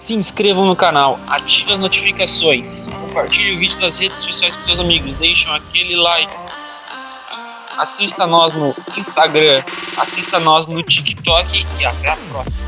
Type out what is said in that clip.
se inscrevam no canal, ativem as notificações, compartilhem o vídeo nas redes sociais com seus amigos, deixem aquele like, assista nós no Instagram, assista nós no TikTok e até a próxima.